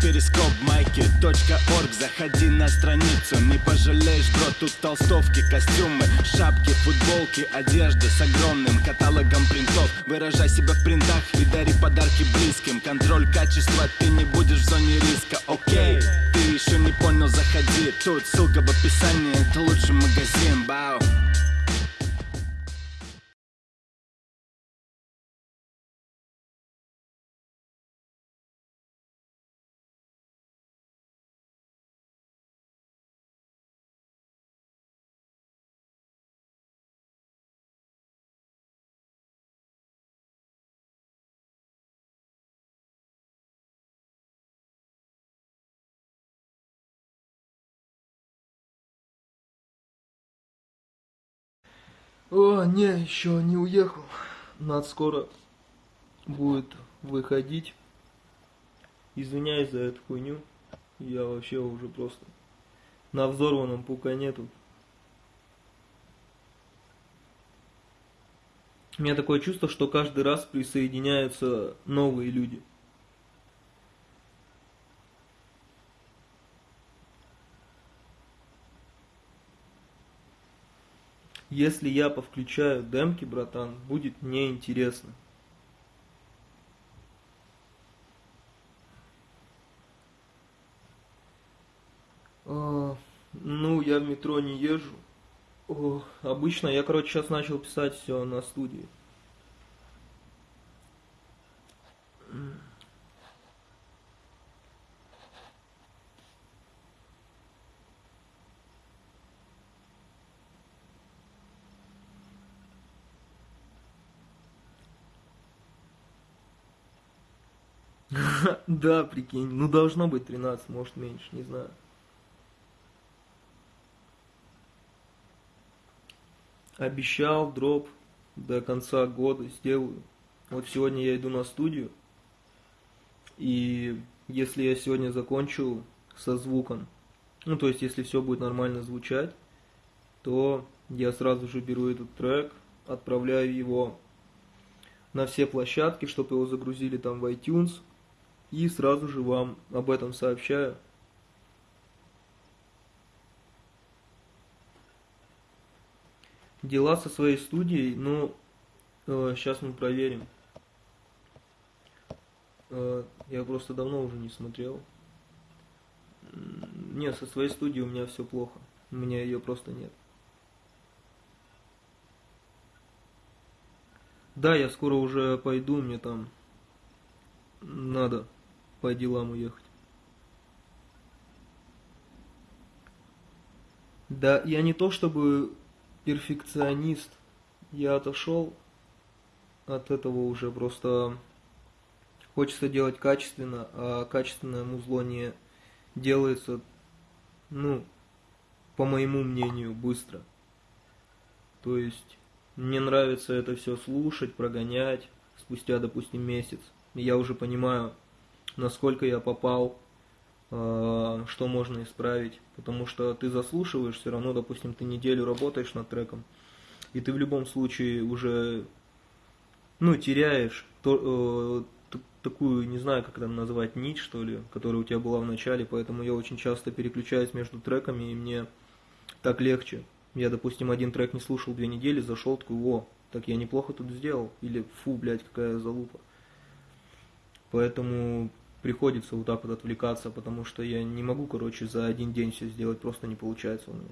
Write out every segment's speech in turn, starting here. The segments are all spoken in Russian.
перископ майки .орг. Заходи на страницу, не пожалеешь, бро Тут толстовки, костюмы, шапки, футболки Одежда с огромным каталогом принтов. Выражай себя в принтах и дари подарки близким. Контроль качества, ты не будешь в зоне риска, окей Ты еще не понял, заходи. Тут ссылка в описании, это лучший магазин, бау О, не, еще не уехал. Надо скоро будет выходить. Извиняюсь за эту хуйню. Я вообще уже просто на взорванном пукане тут. У меня такое чувство, что каждый раз присоединяются новые люди. Если я повключаю демки, братан, будет неинтересно. А, ну, я в метро не езжу. О, обычно я, короче, сейчас начал писать все на студии. Да, прикинь, ну должно быть 13, может меньше, не знаю. Обещал дроп до конца года сделаю. Вот сегодня я иду на студию. И если я сегодня закончу со звуком, ну то есть если все будет нормально звучать, то я сразу же беру этот трек, отправляю его на все площадки, чтобы его загрузили там в iTunes, и сразу же вам об этом сообщаю. Дела со своей студией, ну, э, сейчас мы проверим. Э, я просто давно уже не смотрел. Не, со своей студией у меня все плохо. У меня ее просто нет. Да, я скоро уже пойду, мне там надо по делам уехать. Да, я не то чтобы перфекционист, я отошел от этого уже, просто хочется делать качественно, а качественное музло не делается, ну, по моему мнению, быстро. То есть, мне нравится это все слушать, прогонять, спустя, допустим, месяц. Я уже понимаю, насколько я попал, э, что можно исправить. Потому что ты заслушиваешь, все равно, допустим, ты неделю работаешь над треком, и ты в любом случае уже, ну, теряешь то, э, такую, не знаю, как это назвать, нить, что ли, которая у тебя была в начале, поэтому я очень часто переключаюсь между треками, и мне так легче. Я, допустим, один трек не слушал две недели, зашел, такой, о, так я неплохо тут сделал, или фу, блядь, какая залупа. Поэтому приходится вот так вот отвлекаться, потому что я не могу, короче, за один день все сделать, просто не получается у меня.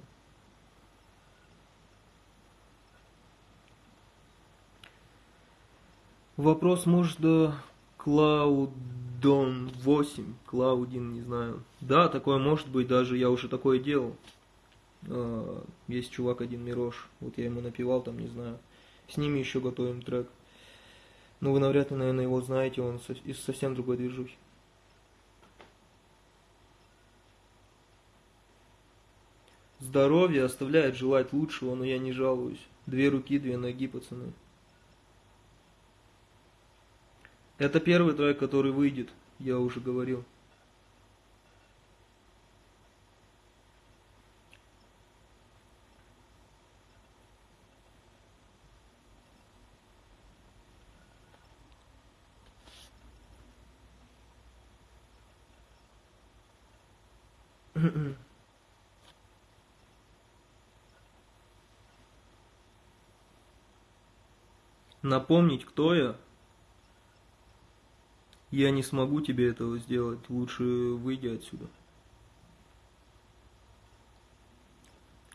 Вопрос может до Cloudon 8, Cloudin, не знаю. Да, такое может быть, даже я уже такое делал. А, есть чувак один Мирош, вот я ему напевал там, не знаю. С ними еще готовим трек. Ну, вы навряд ли, наверное, его знаете, он из совсем другой движухи. Здоровье оставляет желать лучшего, но я не жалуюсь. Две руки, две ноги, пацаны. Это первый трек, который выйдет, я уже говорил. Напомнить, кто я? Я не смогу тебе этого сделать. Лучше выйди отсюда.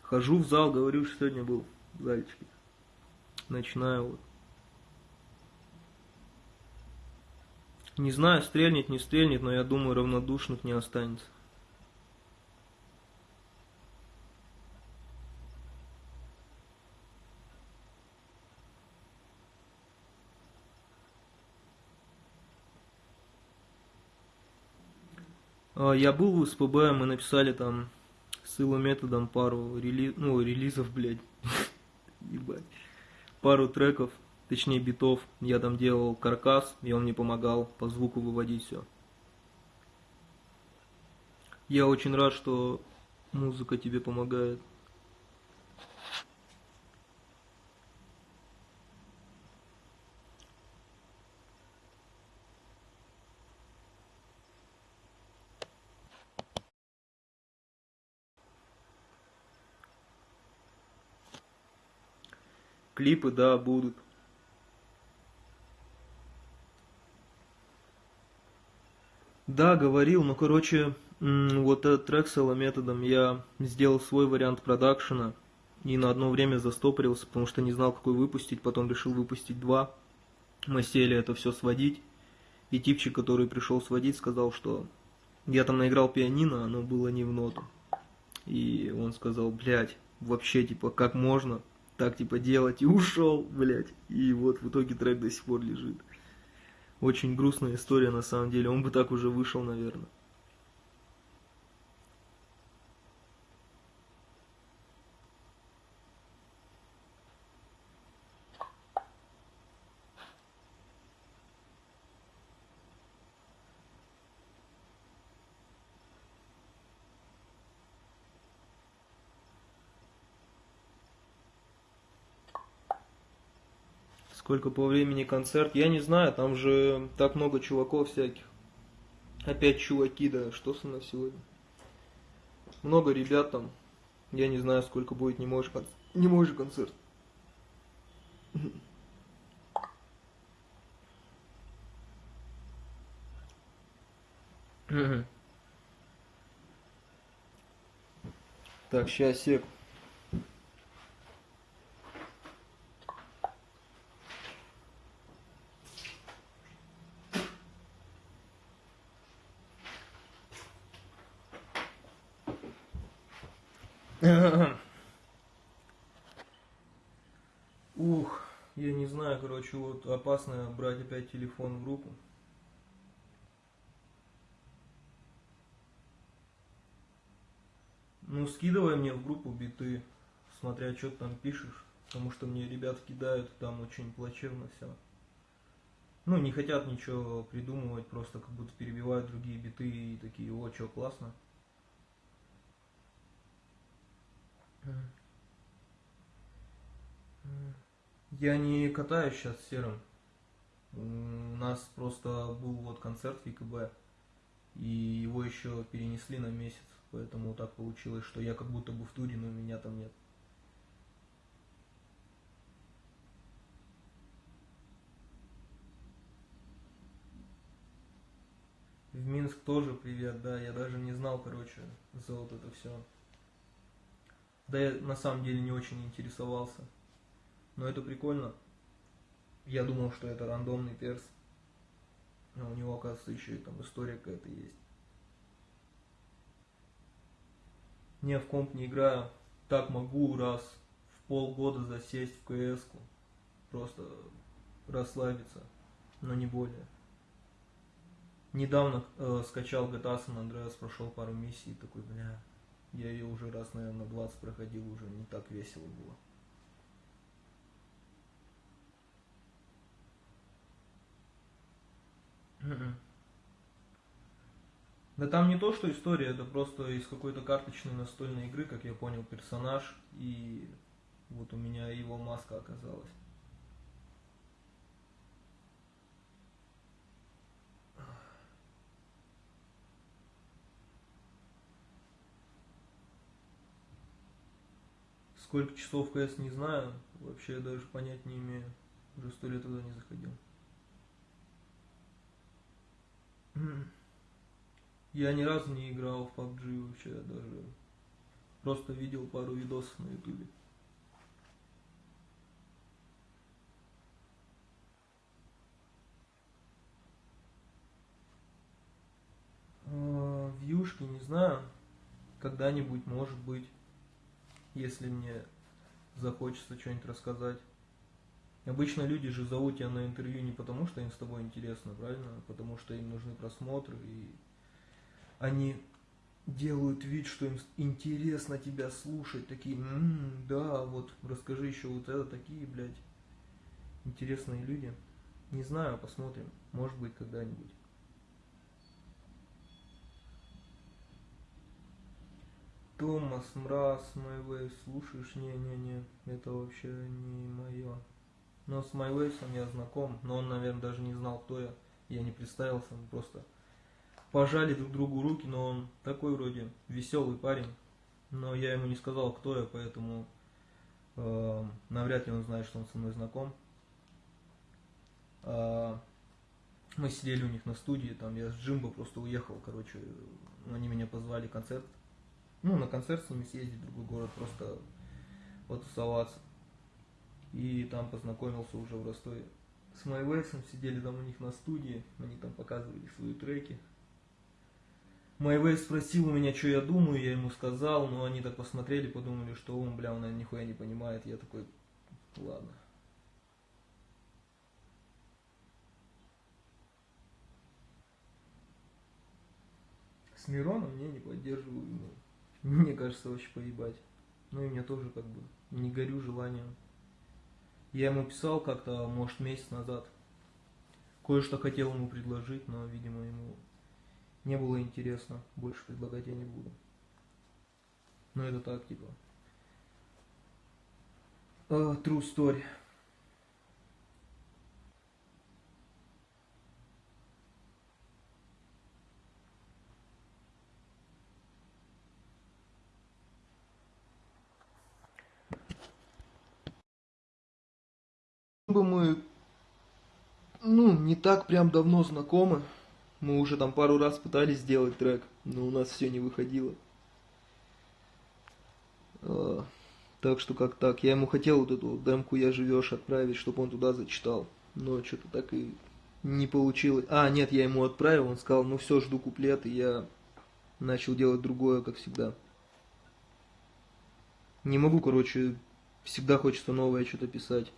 Хожу в зал, говорю, что сегодня был в зальчике. Начинаю вот. Не знаю, стрельнет, не стрельнет, но я думаю, равнодушных не останется. Я был в СПБ, мы написали там с его методом пару рели... ну, релизов, блядь, ебать, пару треков, точнее битов. Я там делал каркас, и он мне помогал по звуку выводить все. Я очень рад, что музыка тебе помогает. Клипы, да, будут. Да, говорил, но, короче, вот этот трек с методом я сделал свой вариант продакшена и на одно время застопорился, потому что не знал, какой выпустить, потом решил выпустить два. Мы сели это все сводить, и типчик, который пришел сводить, сказал, что я там наиграл пианино, оно было не в ноту. И он сказал, блядь, вообще, типа, как можно? Так типа делать и ушел, блядь. И вот в итоге трек до сих пор лежит. Очень грустная история на самом деле. Он бы так уже вышел, наверное. Сколько по времени концерт, я не знаю, там же так много чуваков всяких. Опять чуваки, да, что со мной сегодня? Много ребят там. Я не знаю, сколько будет не можешь, кон... не можешь концерт. Так, сейчас сек. Ух, я не знаю, вот опасно брать опять телефон в руку. Ну, скидывай мне в группу биты, смотря, что ты там пишешь, потому что мне ребят кидают, там очень плачевно все. Ну, не хотят ничего придумывать, просто как будто перебивают другие биты и такие, о, что, классно. Я не катаюсь сейчас серым. У нас просто был вот концерт в ВКБ, и его еще перенесли на месяц, поэтому так получилось, что я как будто бы в туре, но меня там нет. В Минск тоже привет, да, я даже не знал, короче, за вот это все. Да я на самом деле не очень интересовался. Но это прикольно. Я думал, что это рандомный перс. А у него, оказывается, еще и там история какая-то есть. Не в комп не играю. Так могу раз в полгода засесть в кс -ку. Просто расслабиться, но не более. Недавно э, скачал GTA San Andreas, прошел пару миссий, такой, бля, я ее уже раз, наверное, 20 проходил, уже не так весело было. Да там не то, что история, это просто из какой-то карточной настольной игры, как я понял, персонаж, и вот у меня его маска оказалась. Сколько часов КС не знаю, вообще даже понять не имею. Уже сто лет туда не заходил. Я ни разу не играл в PUBG вообще, даже просто видел пару видосов на ютубе. А, Вьюшки, не знаю, когда-нибудь, может быть, если мне захочется что-нибудь рассказать. Обычно люди же зовут тебя на интервью не потому, что им с тобой интересно, правильно? А потому что им нужны просмотры, и они делают вид, что им интересно тебя слушать, такие, м-м, да, вот расскажи еще вот это, такие, блядь, интересные люди. Не знаю, посмотрим, может быть, когда-нибудь. Томас, Мраз, Майвей, слушаешь? Не-не-не, это вообще не мое. Но с Майвейсом я знаком, но он, наверное, даже не знал, кто я. Я не представился, мы просто пожали друг другу руки, но он такой вроде веселый парень. Но я ему не сказал, кто я, поэтому э, навряд ли он знает, что он со мной знаком. Э, мы сидели у них на студии, там я с Джимбо просто уехал, короче, они меня позвали концерт ну, на концерт с ними съездить в другой город, просто потусоваться. И там познакомился уже в Ростове с Майвейсом, сидели там у них на студии, они там показывали свои треки. Майвейс спросил у меня, что я думаю, я ему сказал, но они так посмотрели, подумали, что он, бля, он, наверное, нихуя не понимает. Я такой, ладно. С Мироном не, не поддерживаю ему. Мне кажется, вообще поебать. Ну и мне тоже как бы не горю желанием. Я ему писал как-то, может, месяц назад. Кое-что хотел ему предложить, но, видимо, ему не было интересно. Больше предлагать я не буду. Но это так, типа. Uh, true story. Бы мы, ну, не так прям давно знакомы. Мы уже там пару раз пытались сделать трек, но у нас все не выходило. А, так что как так. Я ему хотел вот эту демку «Я живешь» отправить, чтобы он туда зачитал. Но что-то так и не получилось. А, нет, я ему отправил, он сказал, ну все, жду куплет, и я начал делать другое, как всегда. Не могу, короче, всегда хочется новое что-то писать.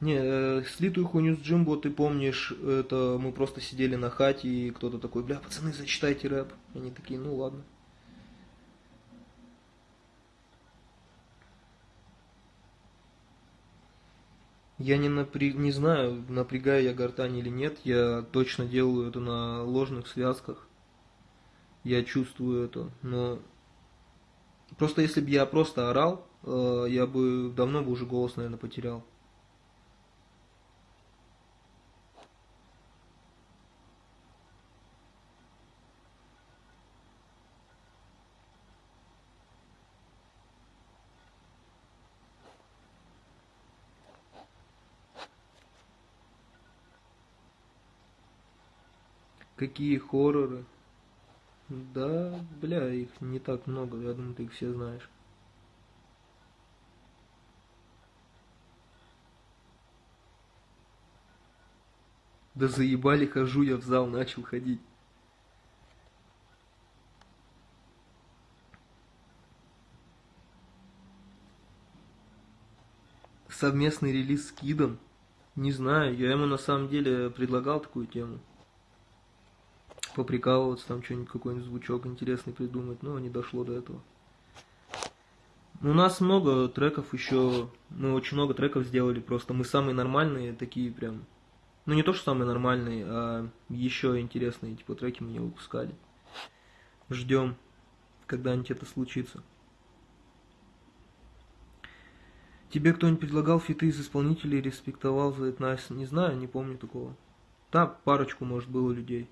Не, э, слитую хуйню с Джимбо, ты помнишь, это мы просто сидели на хате, и кто-то такой, бля, пацаны, зачитайте рэп. И они такие, ну ладно. Я не, напря... не знаю, напрягаю я гортань или нет, я точно делаю это на ложных связках. Я чувствую это, но... Просто если бы я просто орал, э, я бы давно бы уже голос, наверное, потерял. Какие хорроры? Да, бля, их не так много, я думаю, ты их все знаешь. Да заебали, хожу я в зал, начал ходить. Совместный релиз с Кидом? Не знаю, я ему на самом деле предлагал такую тему поприкалываться, там что-нибудь, какой-нибудь звучок интересный придумать, но не дошло до этого. У нас много треков еще, мы очень много треков сделали, просто мы самые нормальные, такие прям, ну не то, что самые нормальные, а еще интересные, типа треки мы не выпускали. Ждем, когда-нибудь это случится. Тебе кто-нибудь предлагал фиты из исполнителей, респектовал за это? Не знаю, не помню такого. Там парочку, может, было людей.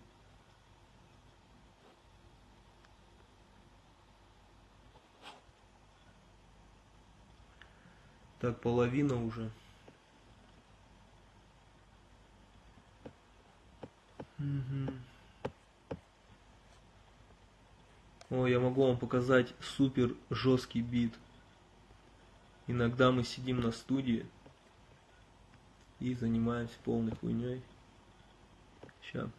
Так, половина уже. Мгм. О, я могу вам показать супер жесткий бит. Иногда мы сидим на студии и занимаемся полной хуйней. Сейчас.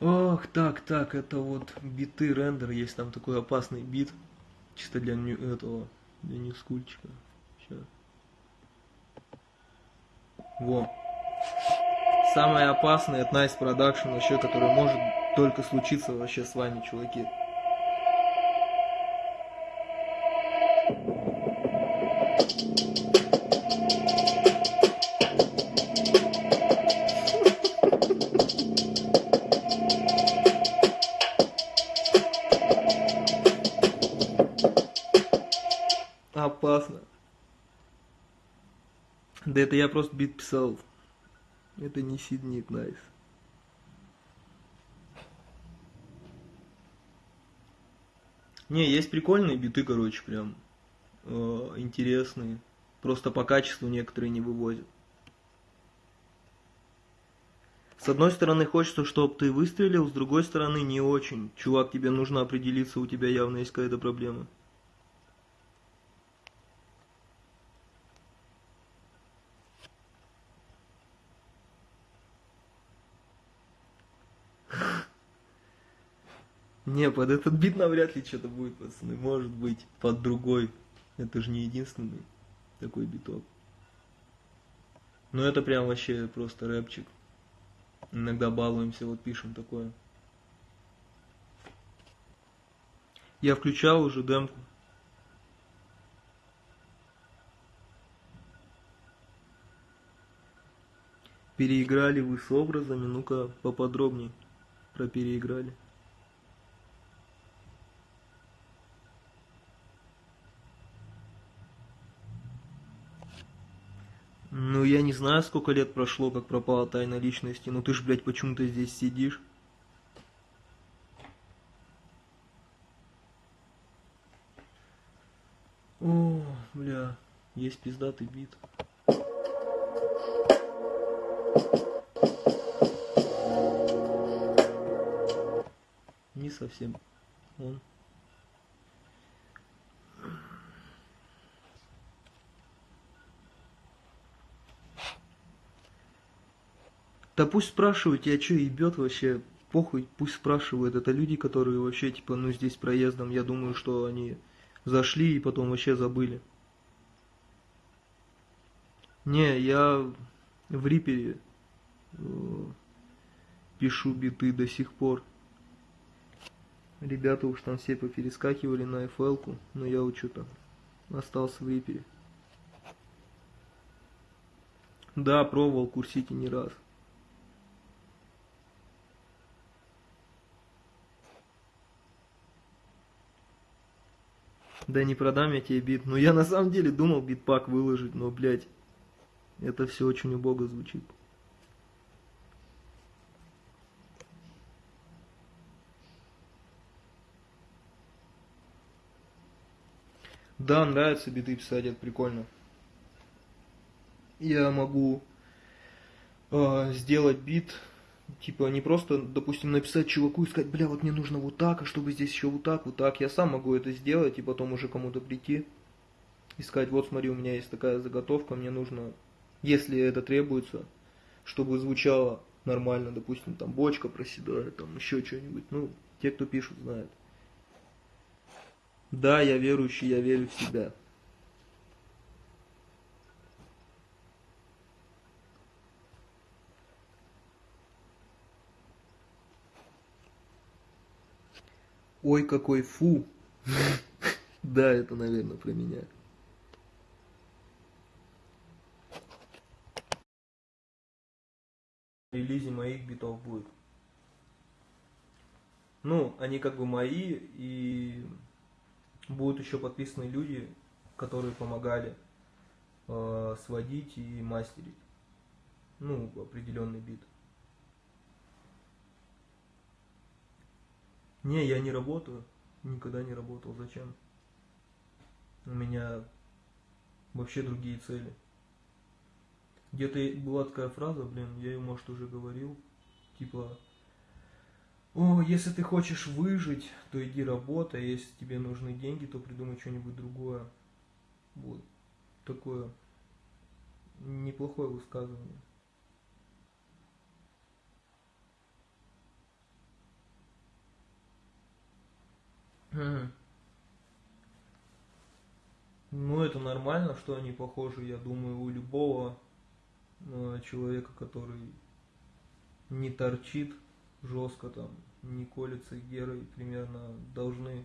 Ох, так, так, это вот биты рендер, есть там такой опасный бит, чисто для ню- этого, для ньюскульчика. Сейчас. Во. Самое опасное от Nice Production вообще, который может только случиться вообще с вами, чуваки. Да это я просто бит писал. Это не Сиднит Найс. Не, есть прикольные биты, короче, прям э, интересные. Просто по качеству некоторые не вывозят. С одной стороны хочется, чтобы ты выстрелил, с другой стороны не очень. Чувак, тебе нужно определиться, у тебя явно есть какая-то проблема. Не, под этот бит навряд ли что-то будет, пацаны. Может быть, под другой. Это же не единственный такой биток. Но это прям вообще просто рэпчик. Иногда балуемся, вот пишем такое. Я включал уже демку. Переиграли вы с образами, ну-ка поподробнее про переиграли. Ну, я не знаю, сколько лет прошло, как пропала тайна личности. Ну, ты ж, блядь, почему-то здесь сидишь. О, бля, есть пиздатый бит. Не совсем он. Да пусть спрашивают, тебя что, ебет вообще? Похуй, пусть спрашивают. Это люди, которые вообще, типа, ну, здесь проездом. Я думаю, что они зашли и потом вообще забыли. Не, я в Рипере э, пишу биты до сих пор. Ребята уж там все поперескакивали на FL-ку, но я вот что-то остался в Рипере. Да, пробовал курсить и не раз. Да не продам я тебе бит. Ну я на самом деле думал битпак выложить, но, блядь, это все очень убого звучит. Да, нравится биты писать, это прикольно. Я могу э, сделать бит, типа не просто, допустим, написать чуваку и сказать, бля, вот мне нужно вот так, а чтобы здесь еще вот так, вот так. Я сам могу это сделать и потом уже кому-то прийти и сказать, вот смотри, у меня есть такая заготовка, мне нужно, если это требуется, чтобы звучало нормально, допустим, там бочка проседает, там еще что-нибудь. Ну, те, кто пишут, знают. Да, я верующий, я верю в себя. Ой, какой фу. Да, это, наверное, про меня. релизе моих битов будет. Ну, они как бы мои, и будут еще подписаны люди, которые помогали э, сводить и мастерить. Ну, определенный бит. Не, я не работаю. Никогда не работал. Зачем? У меня вообще другие цели. Где-то была такая фраза, блин, я ее, может, уже говорил, типа, о, если ты хочешь выжить, то иди работай, а если тебе нужны деньги, то придумай что-нибудь другое. Вот такое неплохое высказывание. Ну, это нормально, что они похожи, я думаю, у любого э, человека, который не торчит жестко там, не колется герой, примерно должны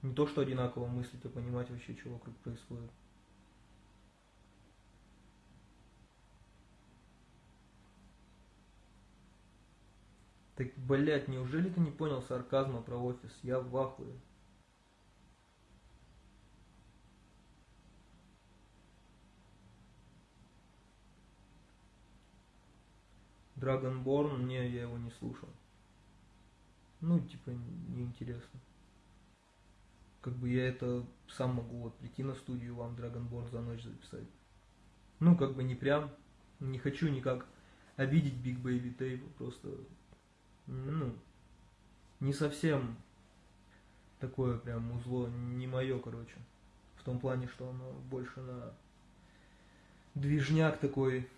не то что одинаково мыслить, а понимать вообще, что вокруг происходит. Так, блядь, неужели ты не понял сарказма про офис? Я в ахуе. Dragonborn, не, я его не слушал. Ну, типа, неинтересно. Как бы я это сам могу вот прийти на студию вам Dragonborn за ночь записать. Ну, как бы не прям, не хочу никак обидеть Big Baby Tape, просто ну, не совсем такое прям узло, не мое, короче. В том плане, что оно больше на движняк такой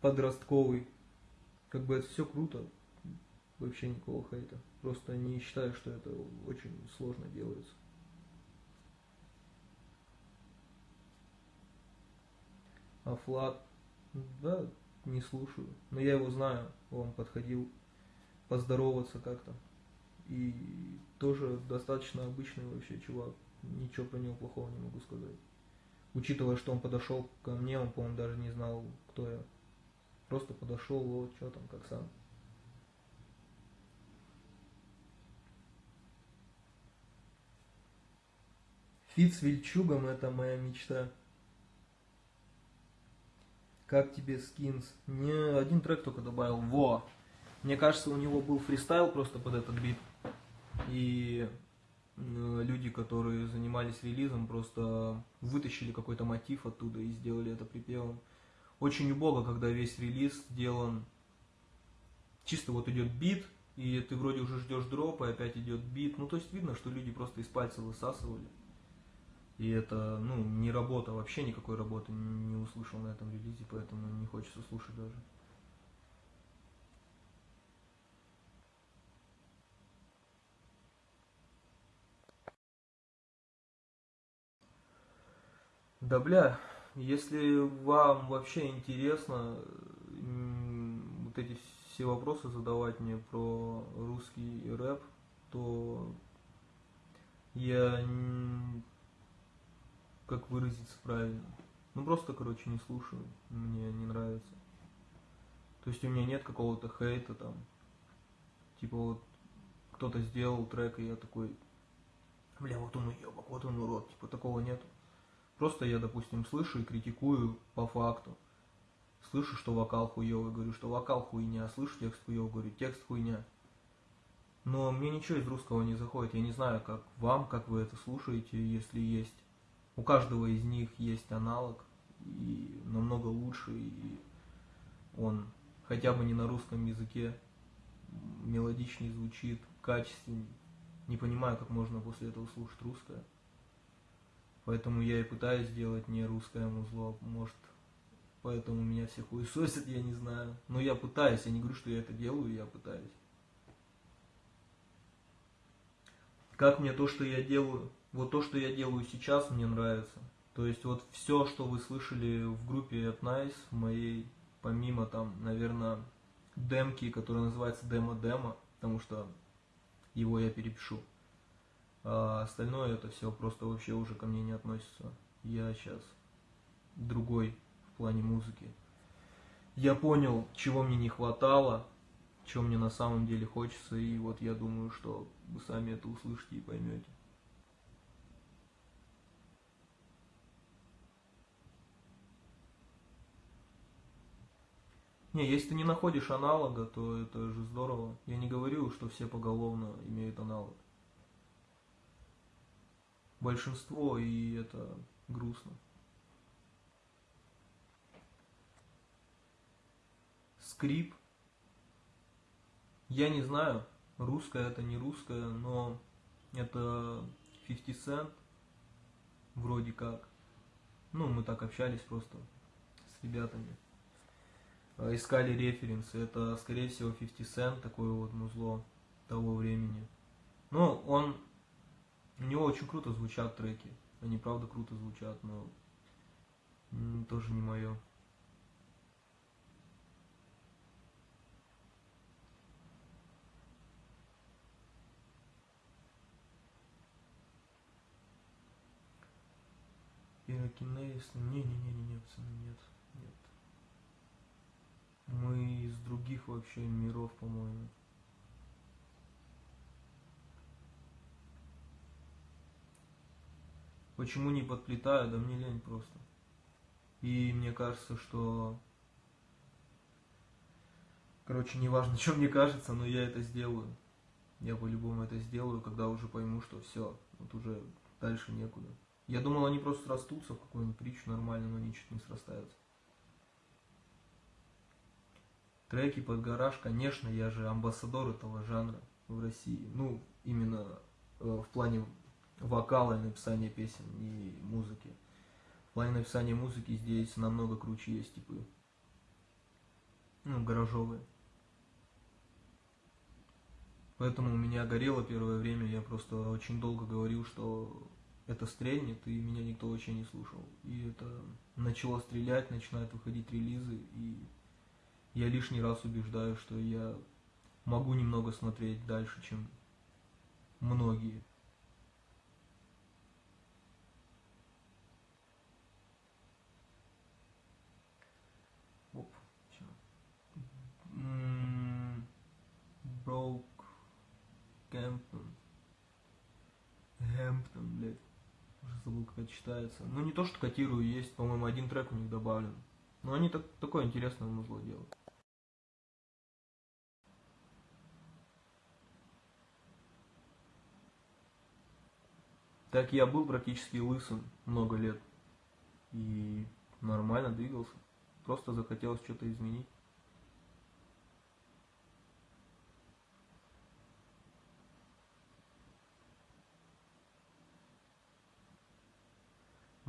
подростковый. Как бы это все круто, вообще никакого хейта. Просто не считаю, что это очень сложно делается. А Флат, да, не слушаю. Но я его знаю, он подходил поздороваться как-то. И тоже достаточно обычный вообще чувак. Ничего про него плохого не могу сказать. Учитывая, что он подошел ко мне, он, по-моему, даже не знал, кто я. Просто подошел, вот, что там, как сам. Фит с Вильчугом это моя мечта. Как тебе скинс? Не один трек только добавил. Во! Мне кажется, у него был фристайл просто под этот бит. И люди, которые занимались релизом, просто вытащили какой-то мотив оттуда и сделали это припевом. Очень убого, когда весь релиз сделан чисто вот идет бит, и ты вроде уже ждешь дропа, и опять идет бит. Ну, то есть видно, что люди просто из пальца высасывали. И это, ну, не работа, вообще никакой работы не услышал на этом релизе, поэтому не хочется слушать даже. Да бля, если вам вообще интересно вот эти все вопросы задавать мне про русский рэп, то я как выразиться правильно. Ну просто, короче, не слушаю, мне не нравится. То есть у меня нет какого-то хейта там. Типа вот кто-то сделал трек, и я такой, бля, вот он уебок, вот он урод. Типа такого нет. Просто я, допустим, слышу и критикую по факту. Слышу, что вокал хуёвый, говорю, что вокал хуйня. Слышу текст хуёвый, говорю, текст хуйня. Но мне ничего из русского не заходит. Я не знаю, как вам, как вы это слушаете, если есть. У каждого из них есть аналог, и намного лучше, и он хотя бы не на русском языке мелодичнее звучит, качественнее. Не понимаю, как можно после этого слушать русское. Поэтому я и пытаюсь сделать не русское музло, может, поэтому меня все хуесосят, я не знаю. Но я пытаюсь, я не говорю, что я это делаю, я пытаюсь. Как мне то, что я делаю, вот то, что я делаю сейчас, мне нравится. То есть вот все, что вы слышали в группе at Nice, моей, помимо там, наверное, демки, которая называется демо-демо, потому что его я перепишу. А остальное это все просто вообще уже ко мне не относится. Я сейчас другой в плане музыки. Я понял, чего мне не хватало, чего мне на самом деле хочется, и вот я думаю, что вы сами это услышите и поймете. Не, если ты не находишь аналога, то это же здорово. Я не говорю, что все поголовно имеют аналог большинство, и это грустно. Скрип. Я не знаю, русская это не русская, но это 50 Cent, вроде как. Ну, мы так общались просто с ребятами. А, искали референсы. Это, скорее всего, 50 Cent, такое вот музло того времени. Ну, он у него очень круто звучат треки. Они правда круто звучат, но тоже не мое. Пирокинез. Не-не-не-не, пацаны, нет. Нет. Мы из других вообще миров, по-моему. Почему не подплетаю? Да мне лень просто. И мне кажется, что... Короче, неважно, что мне кажется, но я это сделаю. Я по-любому это сделаю, когда уже пойму, что все, вот уже дальше некуда. Я думал, они просто срастутся в какую-нибудь притчу нормально, но они чуть не срастаются. Треки под гараж, конечно, я же амбассадор этого жанра в России. Ну, именно э, в плане вокала и написания песен и музыки. В плане написания музыки здесь намного круче есть типы. Ну, гаражовые. Поэтому у меня горело первое время, я просто очень долго говорил, что это стрельнет, и меня никто вообще не слушал. И это начало стрелять, начинают выходить релизы, и я лишний раз убеждаю, что я могу немного смотреть дальше, чем многие. Гэмптон. Гэмптон, блядь. Уже забыл, как это читается. Ну, не то, что котирую, есть, по-моему, один трек у них добавлен. Но они так, такое интересное музло делают. Так я был практически лысым много лет. И нормально двигался. Просто захотелось что-то изменить.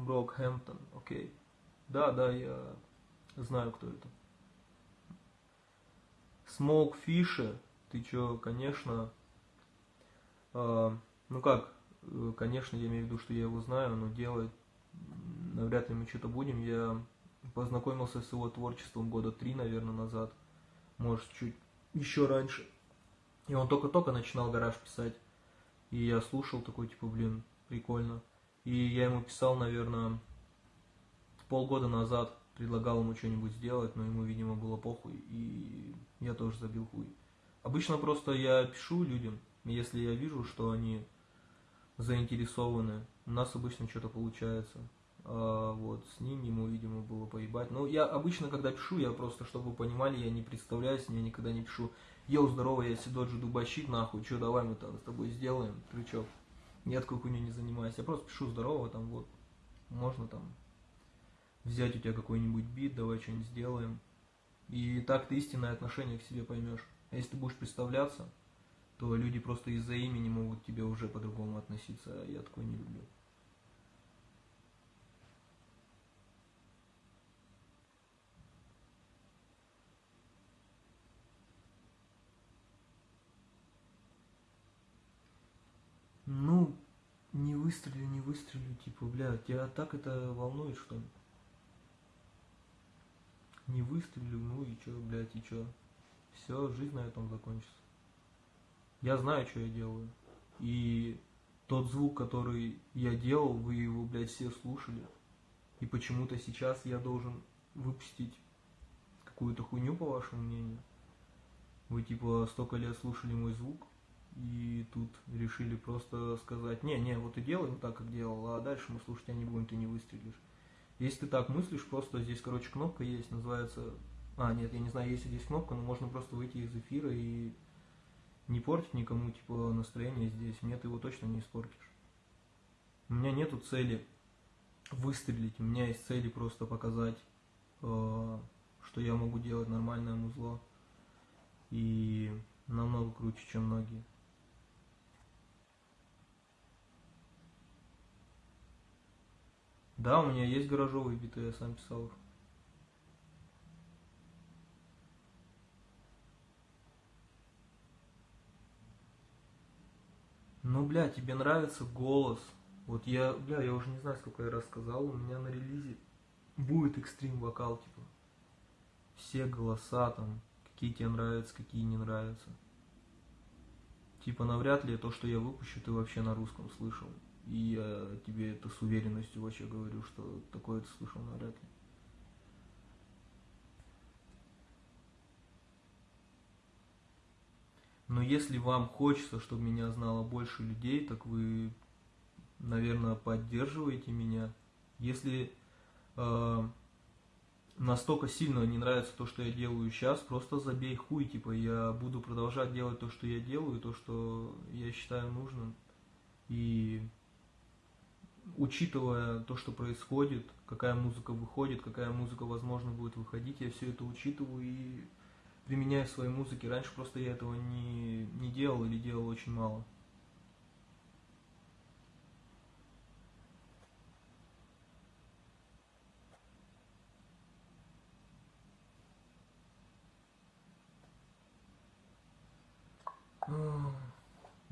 Брокхэмптон, окей. Да, да, я знаю, кто это. Смоук Фиши, ты чё, конечно, э, ну как, э, конечно, я имею в виду, что я его знаю, но делает, навряд ли мы что-то будем. Я познакомился с его творчеством года три, наверное, назад, может, чуть еще раньше. И он только-только начинал гараж писать. И я слушал такой, типа, блин, прикольно. И я ему писал, наверное, полгода назад, предлагал ему что-нибудь сделать, но ему, видимо, было похуй, и я тоже забил хуй. Обычно просто я пишу людям, если я вижу, что они заинтересованы, у нас обычно что-то получается. А вот с ним ему, видимо, было поебать. Но я обычно, когда пишу, я просто, чтобы вы понимали, я не представляюсь, я никогда не пишу «Йоу, здорово, я Сидоджи Дубащит, нахуй, что, давай мы там с тобой сделаем, трючок». Я такой хуйней не занимаюсь, я просто пишу «Здорово, там вот, можно там взять у тебя какой-нибудь бит, давай что-нибудь сделаем». И так ты истинное отношение к себе поймешь. А если ты будешь представляться, то люди просто из-за имени могут к тебе уже по-другому относиться, а я такое не люблю. Ну, не выстрелю, не выстрелю, типа, бля, тебя так это волнует, что ли? Не выстрелю, ну и чё, блядь, и чё? Все, жизнь на этом закончится. Я знаю, что я делаю. И тот звук, который я делал, вы его, блядь, все слушали. И почему-то сейчас я должен выпустить какую-то хуйню, по вашему мнению. Вы, типа, столько лет слушали мой звук, и тут решили просто сказать, не, не, вот и делаем так, как делал, а дальше мы слушать тебя не будем, ты не выстрелишь. Если ты так мыслишь, просто здесь, короче, кнопка есть, называется... А, нет, я не знаю, есть здесь кнопка, но можно просто выйти из эфира и не портить никому, типа, настроение здесь. Мне ты его точно не испортишь. У меня нету цели выстрелить, у меня есть цели просто показать, э, что я могу делать нормальное музло. И намного круче, чем многие. Да, у меня есть гаражовые биты, я сам писал их. Ну, бля, тебе нравится голос. Вот я, бля, я уже не знаю, сколько я раз сказал, у меня на релизе будет экстрим вокал, типа. Все голоса там, какие тебе нравятся, какие не нравятся. Типа, навряд ли то, что я выпущу, ты вообще на русском слышал. И я тебе это с уверенностью вообще говорю, что такое ты слышал навряд ли. Но если вам хочется, чтобы меня знало больше людей, так вы, наверное, поддерживаете меня. Если э, настолько сильно не нравится то, что я делаю сейчас, просто забей хуй, типа я буду продолжать делать то, что я делаю, то, что я считаю нужным. И учитывая то, что происходит, какая музыка выходит, какая музыка, возможно, будет выходить, я все это учитываю и применяю в своей музыке. Раньше просто я этого не, не делал или делал очень мало.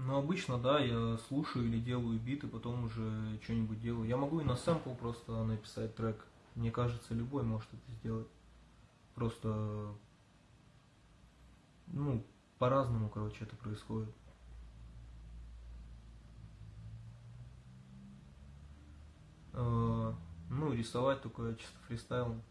Ну, обычно, да, я слушаю или делаю биты, потом уже что-нибудь делаю. Я могу и на сэмпл просто написать трек. Мне кажется, любой может это сделать. Просто ну, по-разному, короче, это происходит. Э, ну, рисовать только чисто фристайлом.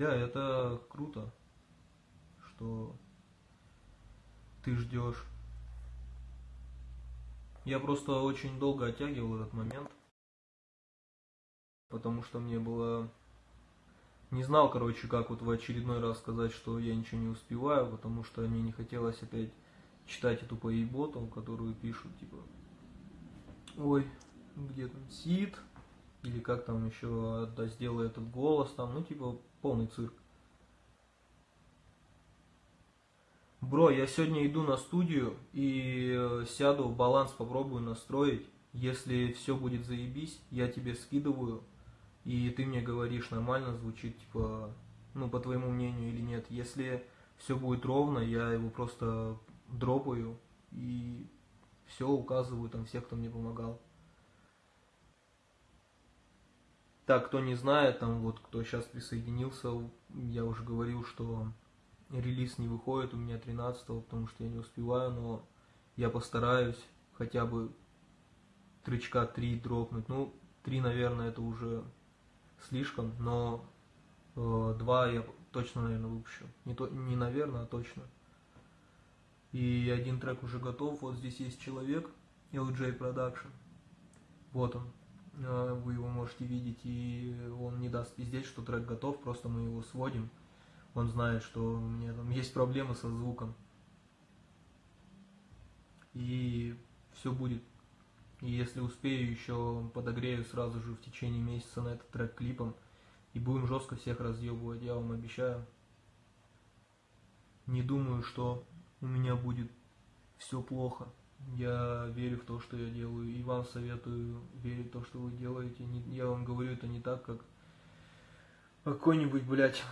Да, это круто, что ты ждешь. Я просто очень долго оттягивал этот момент, потому что мне было... Не знал, короче, как вот в очередной раз сказать, что я ничего не успеваю, потому что мне не хотелось опять читать эту поеботу, которую пишут, типа, ой, где там Сид, или как там еще, да, сделай этот голос, там, ну, типа, полный цирк. Бро, я сегодня иду на студию и э, сяду, баланс попробую настроить. Если все будет заебись, я тебе скидываю, и ты мне говоришь, нормально звучит, типа, ну, по твоему мнению или нет. Если все будет ровно, я его просто дропаю и все указываю там всех, кто мне помогал. Так, кто не знает, там вот кто сейчас присоединился, я уже говорил, что релиз не выходит у меня 13 потому что я не успеваю, но я постараюсь хотя бы тречка 3 дропнуть. Ну, 3, наверное, это уже слишком, но э, 2 я точно, наверное, выпущу. Не, то, не наверное, а точно. И один трек уже готов. Вот здесь есть человек, LJ Production. Вот он. Э, вы его можете видеть, и он не даст пиздеть, что трек готов, просто мы его сводим он знает, что у меня там есть проблемы со звуком. И все будет. И если успею, еще подогрею сразу же в течение месяца на этот трек клипом. И будем жестко всех разъебывать, я вам обещаю. Не думаю, что у меня будет все плохо. Я верю в то, что я делаю, и вам советую верить в то, что вы делаете. Я вам говорю это не так, как какой-нибудь, блядь,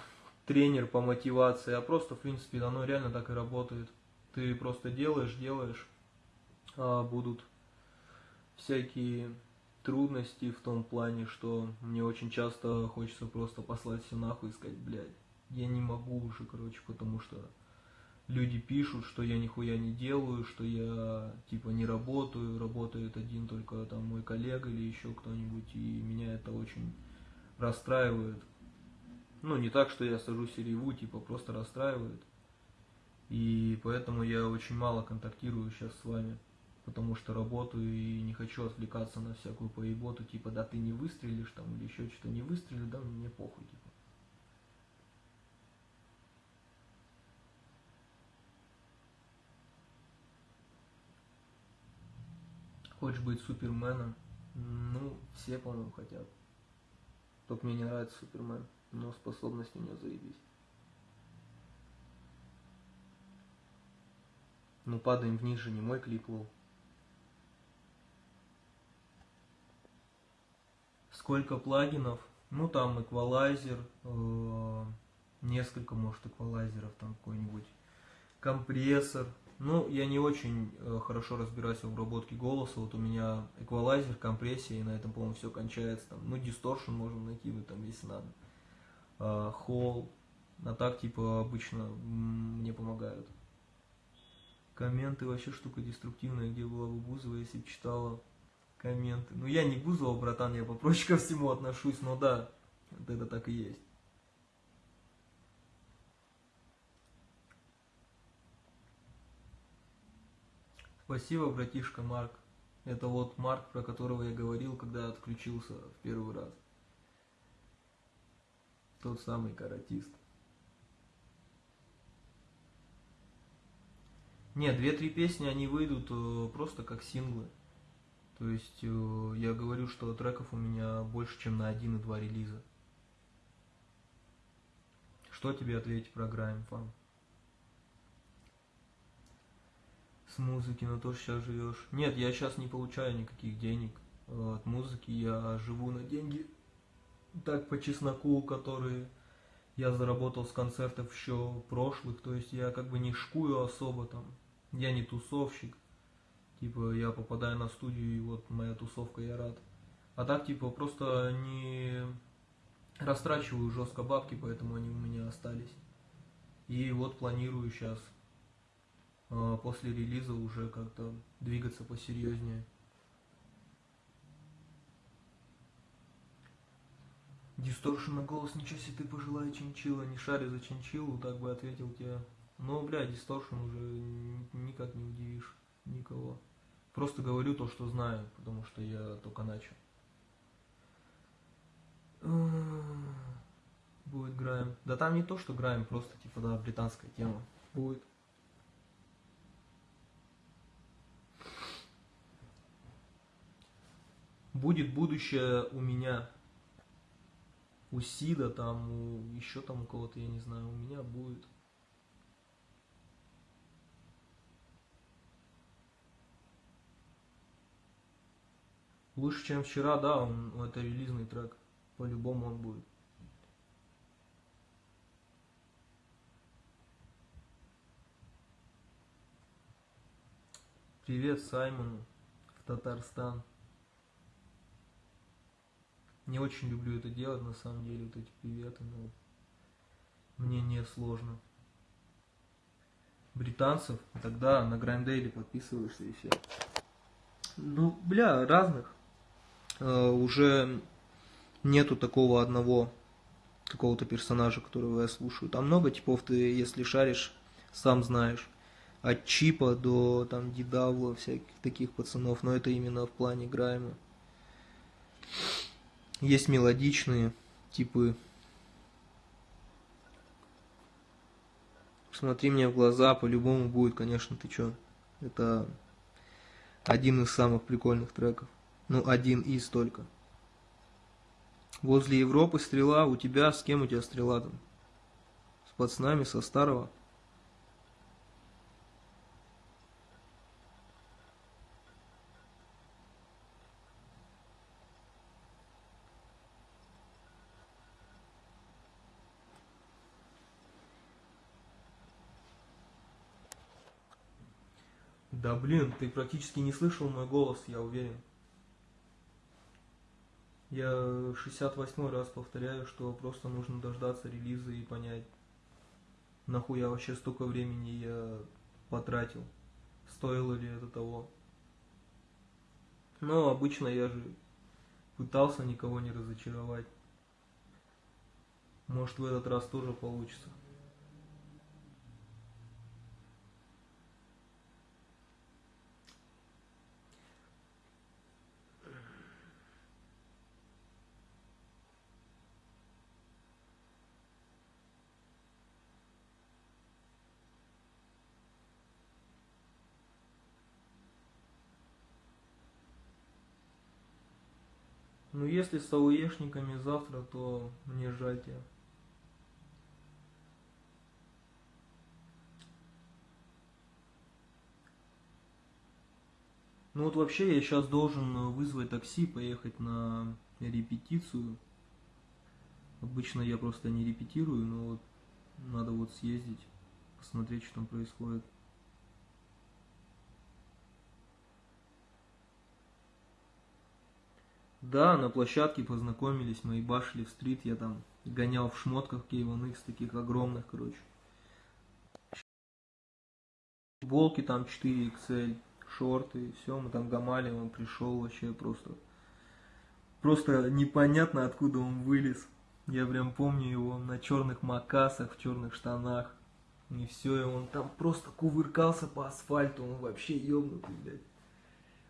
тренер по мотивации, а просто, в принципе, оно реально так и работает. Ты просто делаешь, делаешь, а будут всякие трудности в том плане, что мне очень часто хочется просто послать все нахуй и сказать, блядь, я не могу уже, короче, потому что люди пишут, что я нихуя не делаю, что я типа не работаю, работает один только там мой коллега или еще кто-нибудь, и меня это очень расстраивает. Ну, не так, что я сажусь и реву, типа просто расстраивает. И поэтому я очень мало контактирую сейчас с вами, потому что работаю и не хочу отвлекаться на всякую поеботу, типа, да ты не выстрелишь там или еще что-то не выстрелишь, да мне похуй, типа. Хочешь быть Суперменом? Ну, все, по-моему, хотят. Только мне не нравится Супермен, но способности у него заебись. Ну, падаем вниз же, не мой клип лол. Сколько плагинов? Ну, там эквалайзер, э, несколько, может, эквалайзеров, там какой-нибудь компрессор. Ну, я не очень э, хорошо разбираюсь в обработке голоса. Вот у меня эквалайзер, компрессия, и на этом, по-моему, все кончается. Там, ну, дисторшн можно накинуть, там, если надо. Э, холл. А так, типа, обычно мне помогают. Комменты вообще штука деструктивная, где была бы Бузова, если бы читала комменты. Ну, я не Бузова, братан, я попроще ко всему отношусь, но да, вот это так и есть. Спасибо, братишка Марк. Это вот Марк, про которого я говорил, когда отключился в первый раз. Тот самый каратист. Нет, две-три песни, они выйдут э, просто как синглы. То есть э, я говорю, что треков у меня больше, чем на один и два релиза. Что тебе ответить про Грайм, фан? С музыки на то, что сейчас живешь. Нет, я сейчас не получаю никаких денег э, от музыки. Я живу на деньги так по чесноку, которые я заработал с концертов еще прошлых. То есть я как бы не шкую особо там я не тусовщик. Типа, я попадаю на студию, и вот моя тусовка, я рад. А так, типа, просто не растрачиваю жестко бабки, поэтому они у меня остались. И вот планирую сейчас после релиза уже как-то двигаться посерьезнее. Дисторшн на голос, ничего себе ты пожелай чинчила, не шарю за чинчилу, так бы ответил тебе но, бля, дисторшн уже никак не удивишь никого. Просто говорю то, что знаю, потому что я только начал. Будет Грайм. Да там не то, что Грайм, просто типа, да, британская тема. Будет. Будет будущее у меня. У Сида там, у еще там у кого-то, я не знаю, у меня будет. Лучше, чем вчера, да, он, это релизный трек. По-любому он будет. Привет Саймону в Татарстан. Не очень люблю это делать, на самом деле, вот эти приветы, но мне не сложно. Британцев, тогда на Грандейле подписываешься и все. Ну, бля, разных. Э, уже нету такого одного какого-то персонажа, которого я слушаю. Там много типов, ты, если шаришь, сам знаешь. От Чипа до там Дидавла, всяких таких пацанов, но это именно в плане Грайма. Есть мелодичные типы. Смотри мне в глаза, по-любому будет, конечно, ты чё. Это один из самых прикольных треков. Ну, один из только. Возле Европы стрела, у тебя, с кем у тебя стрела там? С пацанами, со старого? Да блин, ты практически не слышал мой голос, я уверен. Я 68 раз повторяю, что просто нужно дождаться релиза и понять, нахуя вообще столько времени я потратил, стоило ли это того. Но обычно я же пытался никого не разочаровать. Может в этот раз тоже получится. Если с ауешниками завтра, то мне тебя. Ну вот вообще я сейчас должен вызвать такси, поехать на репетицию. Обычно я просто не репетирую, но вот надо вот съездить, посмотреть, что там происходит. Да, на площадке познакомились, мы ебашили в стрит, я там гонял в шмотках K1X, таких огромных, короче. Футболки там 4XL, шорты, все, мы там гамали, он пришел вообще просто... Просто непонятно, откуда он вылез. Я прям помню его на черных макасах, в черных штанах. И все, и он там просто кувыркался по асфальту, он вообще ебнутый, блядь.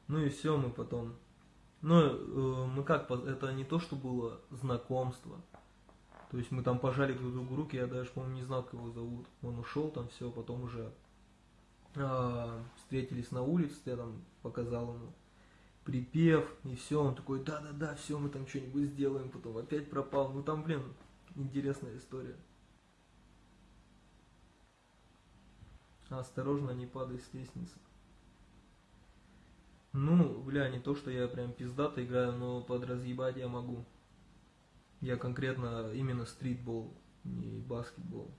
Ну и все, мы потом ну, э, мы как, это не то, что было знакомство. То есть мы там пожали друг другу руки, я даже, по-моему, не знал, как его зовут. Он ушел там, все, потом уже э, встретились на улице, я там показал ему припев, и все, он такой, да-да-да, все, мы там что-нибудь сделаем, потом опять пропал. Ну там, блин, интересная история. Осторожно, не падай с лестницы. Ну, бля, не то, что я прям пиздато играю, но подразъебать я могу. Я конкретно именно стритбол, не баскетбол.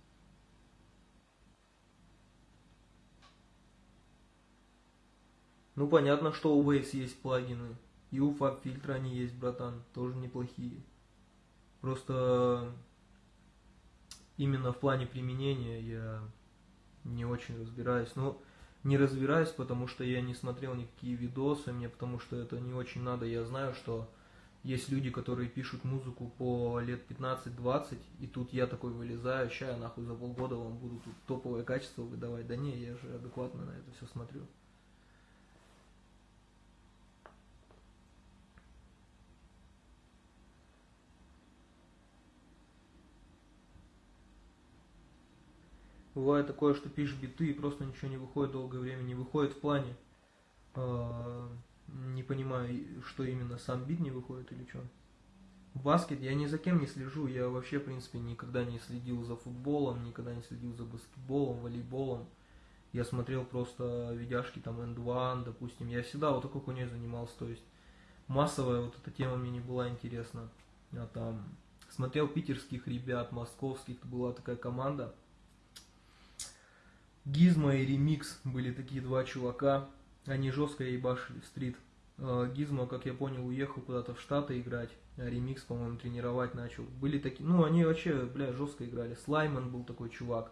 Ну, понятно, что у Waves есть плагины. И у FAB фильтра они есть, братан, тоже неплохие. Просто именно в плане применения я не очень разбираюсь. Но не разбираюсь, потому что я не смотрел никакие видосы, мне потому что это не очень надо. Я знаю, что есть люди, которые пишут музыку по лет 15-20, и тут я такой вылезаю, ща я нахуй за полгода вам буду тут топовое качество выдавать. Да не, я же адекватно на это все смотрю. Бывает такое, что пишешь биты и просто ничего не выходит долгое время, не выходит в плане. Э, не понимаю, что именно, сам бит не выходит или что. Баскет, я ни за кем не слежу, я вообще, в принципе, никогда не следил за футболом, никогда не следил за баскетболом, волейболом. Я смотрел просто видяшки там End One, допустим. Я всегда вот такой хуйней занимался, то есть массовая вот эта тема мне не была интересна. Я там смотрел питерских ребят, московских, была такая команда – Гизма и Ремикс были такие два чувака. Они жестко ебашили в стрит. А, Гизма, как я понял, уехал куда-то в Штаты играть, а Ремикс, по-моему, тренировать начал. Были такие, ну, они вообще, бля, жестко играли. Слайман был такой чувак.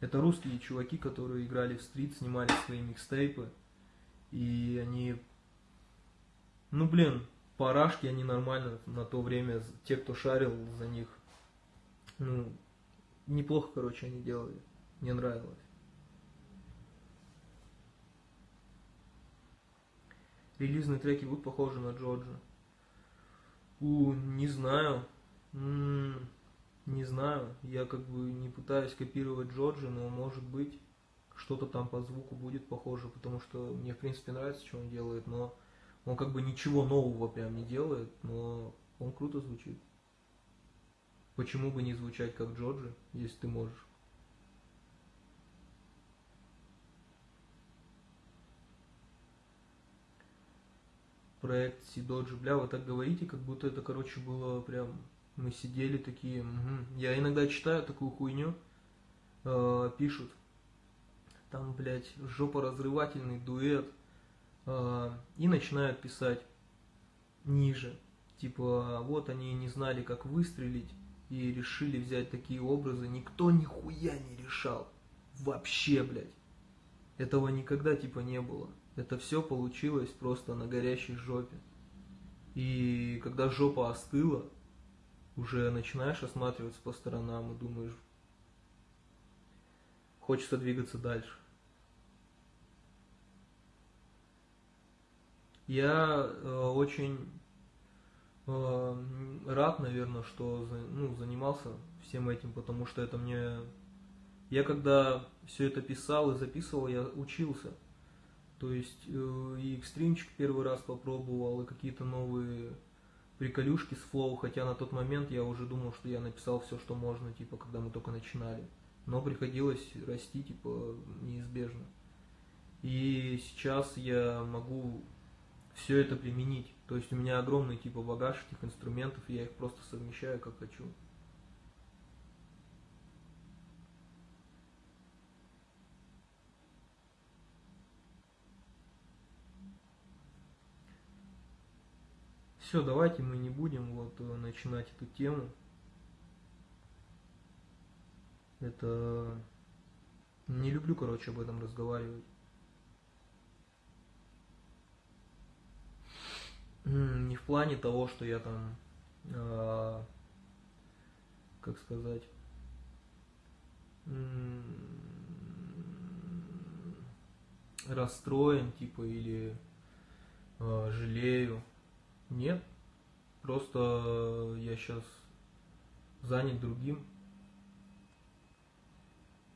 Это русские чуваки, которые играли в стрит, снимали свои микстейпы. И они, ну, блин, парашки они нормально на то время, те, кто шарил за них, ну, неплохо, короче, они делали. Мне нравилось. Релизные треки будут похожи на Джорджа? У, не знаю. М -м, не знаю. Я как бы не пытаюсь копировать Джорджа, но может быть что-то там по звуку будет похоже, потому что мне в принципе нравится, что он делает, но он как бы ничего нового прям не делает, но он круто звучит. Почему бы не звучать как Джорджи, если ты можешь? Проект Сидоджи, бля, вы так говорите, как будто это, короче, было прям, мы сидели такие, угу. я иногда читаю такую хуйню, э, пишут, там, блядь, жопоразрывательный дуэт, э, и начинают писать ниже, типа, вот они не знали, как выстрелить, и решили взять такие образы, никто нихуя не решал, вообще, блядь, этого никогда, типа, не было. Это все получилось просто на горящей жопе. И когда жопа остыла, уже начинаешь осматриваться по сторонам и думаешь, хочется двигаться дальше. Я э, очень э, рад, наверное, что ну, занимался всем этим, потому что это мне... Я когда все это писал и записывал, я учился. То есть э, и экстримчик первый раз попробовал, и какие-то новые приколюшки с флоу, хотя на тот момент я уже думал, что я написал все, что можно, типа, когда мы только начинали. Но приходилось расти, типа, неизбежно. И сейчас я могу все это применить. То есть у меня огромный типа багаж этих инструментов, я их просто совмещаю как хочу. Все, давайте мы не будем вот э, начинать эту тему. Это не люблю, короче, об этом разговаривать. Не в плане того, что я там, э, как сказать, расстроен, типа, или э, жалею. Нет, просто я сейчас занят другим,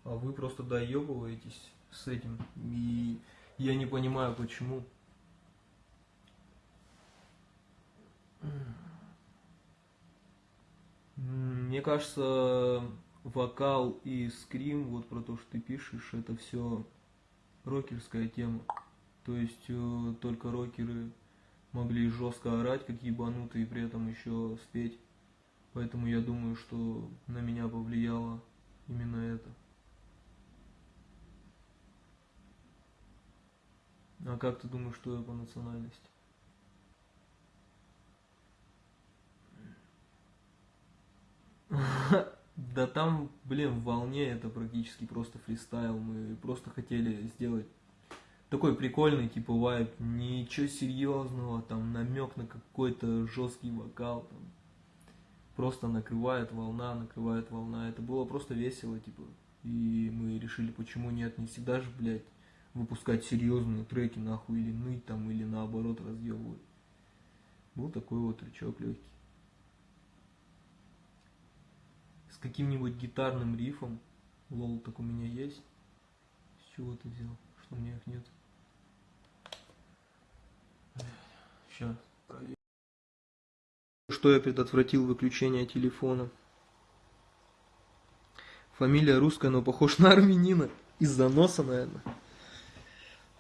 а вы просто доебываетесь с этим, и я не понимаю, почему. Мне кажется, вокал и скрим, вот про то, что ты пишешь, это все рокерская тема. То есть э, только рокеры могли жестко орать, как ебанутые, и при этом еще спеть. Поэтому я думаю, что на меня повлияло именно это. А как ты думаешь, что я по национальности? Да там, блин, в волне это практически просто фристайл. Мы просто хотели сделать такой прикольный типа вайб, ничего серьезного, там намек на какой-то жесткий вокал, там просто накрывает волна, накрывает волна. Это было просто весело, типа. И мы решили, почему нет, не всегда же, блядь, выпускать серьезные треки, нахуй, или ныть там, или наоборот разъебывать. Был такой вот тречок легкий. с каким-нибудь гитарным рифом. Лол, так у меня есть. С чего ты взял? Что у меня их нет? Сейчас. Что я предотвратил выключение телефона? Фамилия русская, но похож на армянина. Из-за носа, наверное.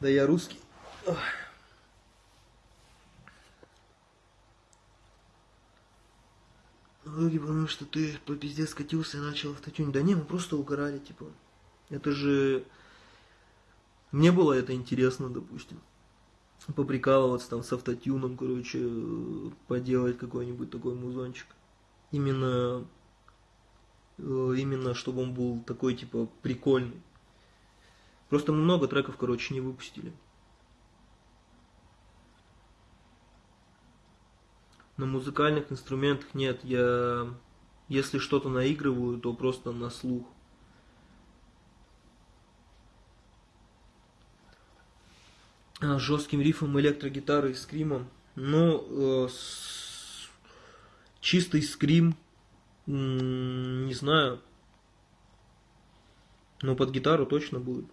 Да я русский. Ох. Многие потому что ты по пизде скатился и начал автотюнить. Да не, мы просто угорали, типа. Это же... Мне было это интересно, допустим. Поприкалываться там с автотюном, короче, поделать какой-нибудь такой музончик. Именно... Э, именно, чтобы он был такой, типа, прикольный. Просто много треков, короче, не выпустили. На музыкальных инструментах нет. Я, если что-то наигрываю, то просто на слух. Жестким рифом электрогитары и скримом. Ну, э, с... чистый скрим, не знаю. Но под гитару точно будет.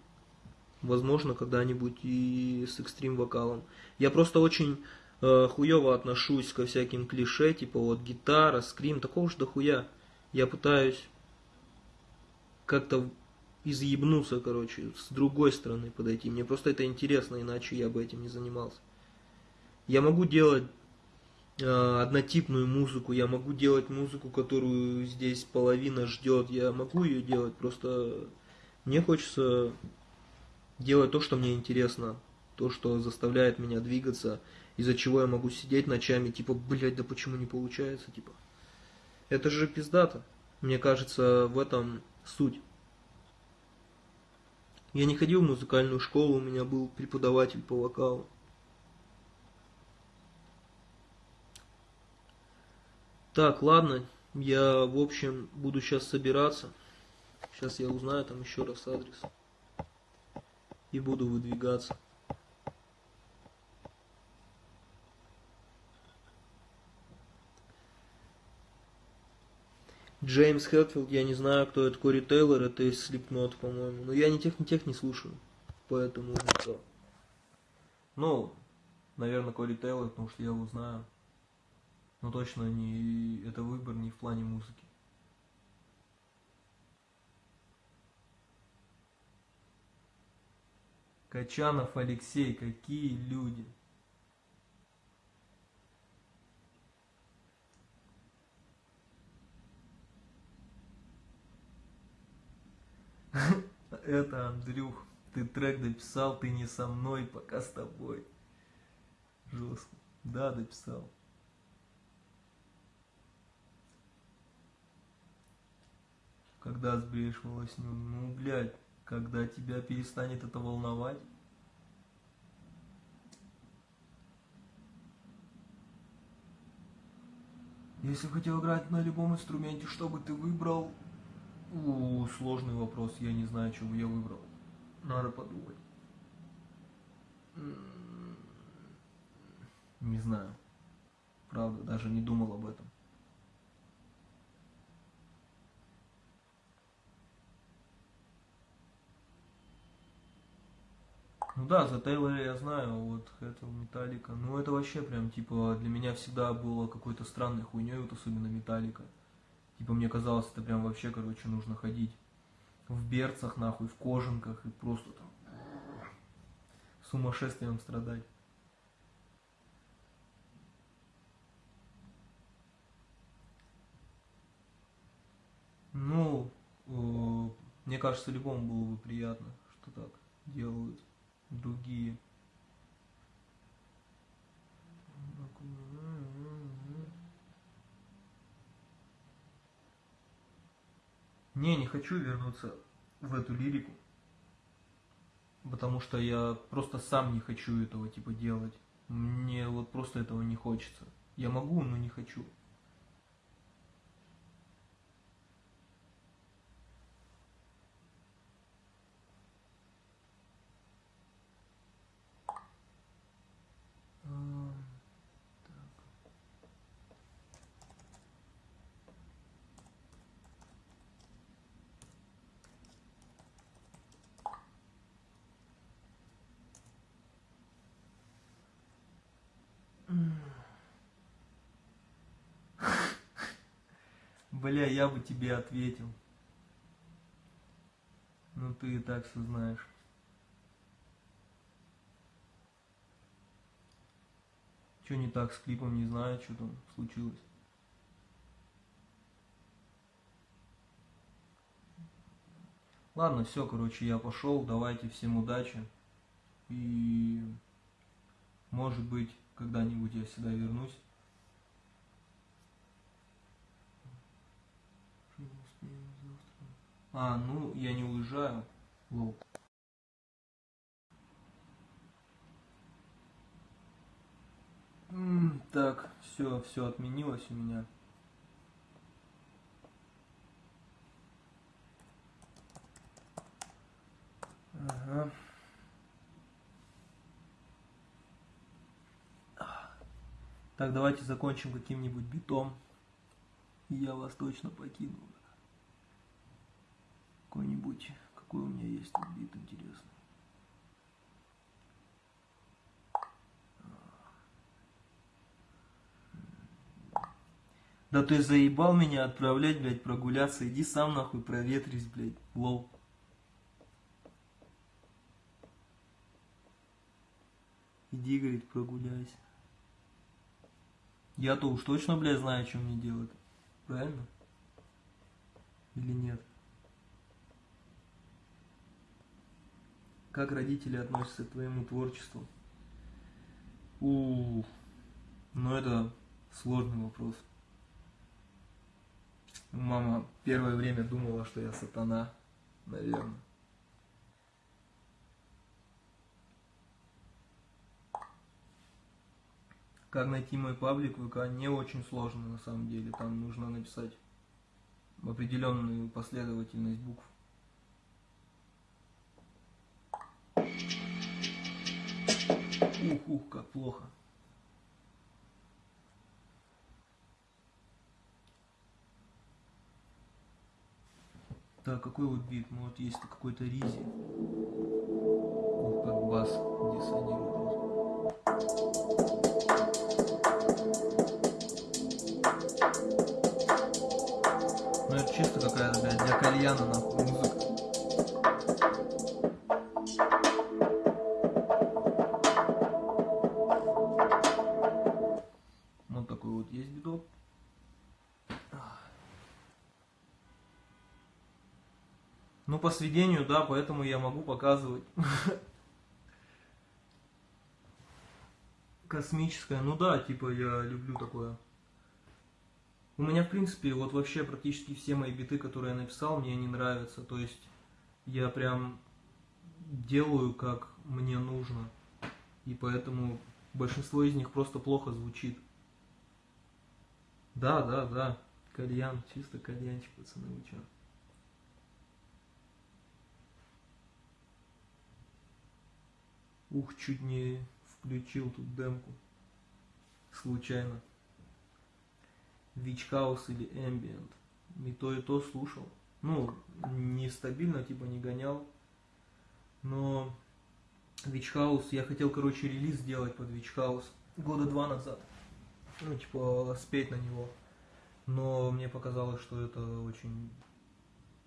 Возможно, когда-нибудь и с экстрим вокалом. Я просто очень э, хуево отношусь ко всяким клише, типа вот гитара, скрим, такого же дохуя. Я пытаюсь как-то изъебнуться, короче, с другой стороны подойти. Мне просто это интересно, иначе я бы этим не занимался. Я могу делать э, однотипную музыку, я могу делать музыку, которую здесь половина ждет, я могу ее делать, просто мне хочется делать то, что мне интересно, то, что заставляет меня двигаться, из-за чего я могу сидеть ночами, типа, блядь, да почему не получается, типа. Это же пиздато. Мне кажется, в этом суть. Я не ходил в музыкальную школу, у меня был преподаватель по вокалу. Так, ладно, я, в общем, буду сейчас собираться. Сейчас я узнаю там еще раз адрес. И буду выдвигаться. Джеймс Хэтфилд, я не знаю, кто это, Кори Тейлор, это из Slipknot, по-моему. Но я ни тех, ни тех не слушаю, поэтому. Ну, наверное, Кори Тейлор, потому что я его знаю. Но точно не это выбор не в плане музыки. Качанов Алексей, какие люди. Это, Андрюх, ты трек дописал, ты не со мной, пока с тобой. Жестко. Да, дописал. Когда сбреешь волосню, ну, блядь, когда тебя перестанет это волновать. Если хотел играть на любом инструменте, что бы ты выбрал? У, сложный вопрос, я не знаю, бы я выбрал. Надо подумать. Не знаю. Правда, даже не думал об этом. Ну да, за Тейлора я знаю, вот это Металлика. Ну это вообще прям, типа, для меня всегда было какой-то странной хуйней, вот особенно Металлика. Типа мне казалось, это прям вообще, короче, нужно ходить в берцах, нахуй, в кожанках и просто там сумасшествием страдать. Ну, э, мне кажется, любому было бы приятно, что так делают другие. Не, не хочу вернуться в эту лирику, потому что я просто сам не хочу этого типа делать. Мне вот просто этого не хочется. Я могу, но не хочу. Бля, я бы тебе ответил. Ну ты и так все знаешь. Что не так с клипом, не знаю, что там случилось. Ладно, все, короче, я пошел. Давайте всем удачи. И может быть, когда-нибудь я сюда вернусь. А, ну, я не уезжаю. Лол. Так, все, все отменилось у меня. Ага. Так, давайте закончим каким-нибудь битом. Я вас точно покину. Какой-нибудь, какой у меня есть тут бит интересный. Да ты заебал меня отправлять, блядь, прогуляться. Иди сам нахуй проветрись, блядь. Лол. Иди, говорит, прогуляйся. Я-то уж точно, блядь, знаю, что мне делать. Правильно? Или нет? Как родители относятся к твоему творчеству? У, ну это сложный вопрос. Мама первое время думала, что я сатана, наверное. Как найти мой паблик ВК не очень сложно на самом деле. Там нужно написать определенную последовательность букв. Ух, ух, как плохо. Так какой вот бит? Ну вот есть какой-то ризи. Ух, как бас диссонирует. Ну это чисто какая-то, блядь, для кальяна нахуй музыка. Сведению, да, поэтому я могу показывать. Космическое, ну да, типа я люблю такое. У меня, в принципе, вот вообще практически все мои биты, которые я написал, мне не нравятся. То есть я прям делаю, как мне нужно. И поэтому большинство из них просто плохо звучит. Да, да, да. Кальян, чисто кальянчик, пацаны, чё? Ух, чуть не включил тут демку. Случайно. Вич Хаус или Ambient. И то, и то слушал. Ну, нестабильно, типа не гонял. Но Вич Хаус, я хотел, короче, релиз сделать под Вич Хаус года два назад. Ну, типа, спеть на него. Но мне показалось, что это очень...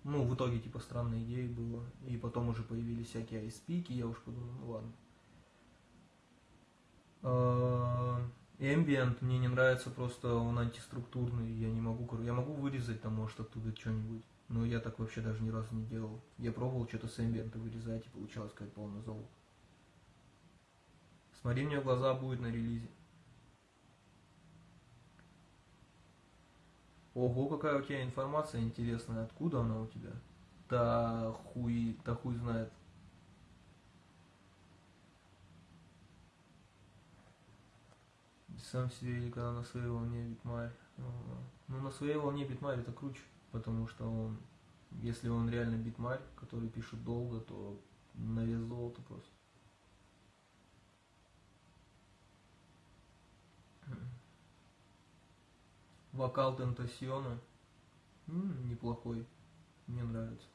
Ну, в итоге, типа, странной идеей было. И потом уже появились всякие айспики, я уж подумал, ну ладно. Ambient мне не нравится, просто он антиструктурный, я не могу, я могу вырезать там, может, оттуда что-нибудь, но я так вообще даже ни разу не делал. Я пробовал что-то с Ambient вырезать, и получалось как полный золото. Смотри мне в глаза будет на релизе. Ого, какая у тебя информация интересная, откуда она у тебя? Да хуй, да хуй знает. Сам себе или когда на своей волне битмарь. Ага. Ну на своей волне битмарь это круче, потому что он, если он реально битмарь, который пишет долго, то на вес золота просто. Вокал Тентасиона. Неплохой. Мне нравится.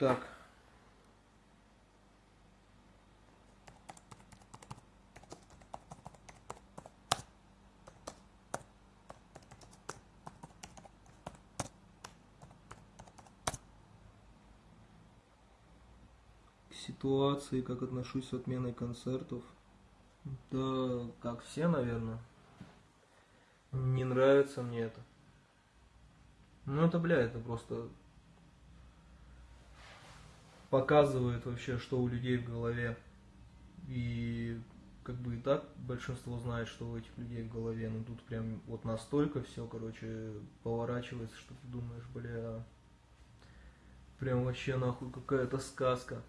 Так. К ситуации, как отношусь с отменой концертов. Да, как все, наверное. Не нравится мне это. Ну это, бля, это просто показывает вообще, что у людей в голове. И как бы и так большинство знает, что у этих людей в голове. Но тут прям вот настолько все, короче, поворачивается, что ты думаешь, бля, прям вообще нахуй какая-то сказка.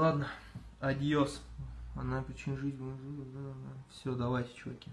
Ладно, адьос. Она причин жизни. Все, давайте, чуваки.